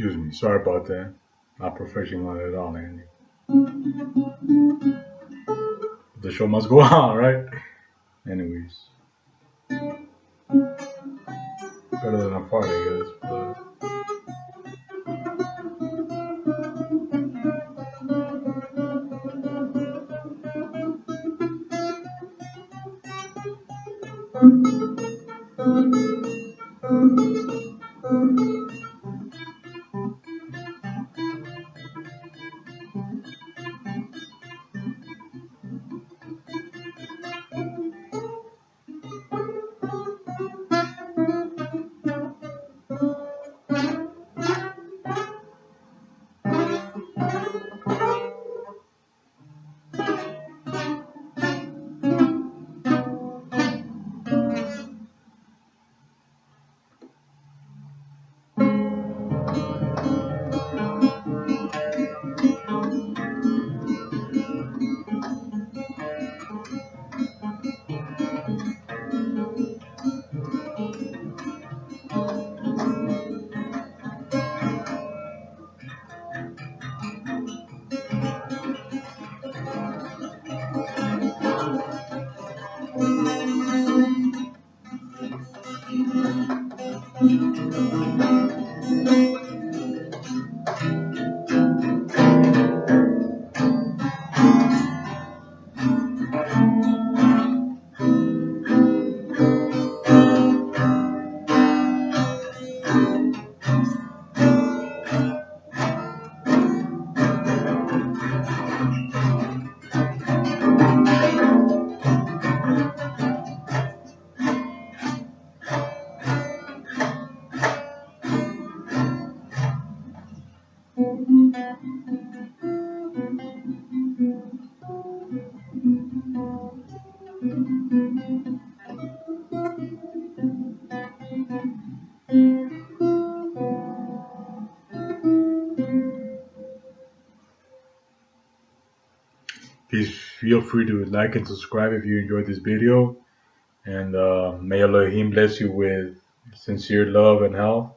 excuse me. Sorry about that. Not professional at all, Andy. The show must go on, right? Anyways. Better than a fart, I guess. But... Please feel free to like and subscribe if you enjoyed this video. And uh, may Elohim bless you with sincere love and health.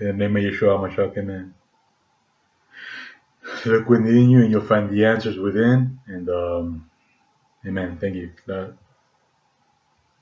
In the name of Yeshua Mashiach, amen. Look within you and you'll find the answers within. And um, amen. Thank you.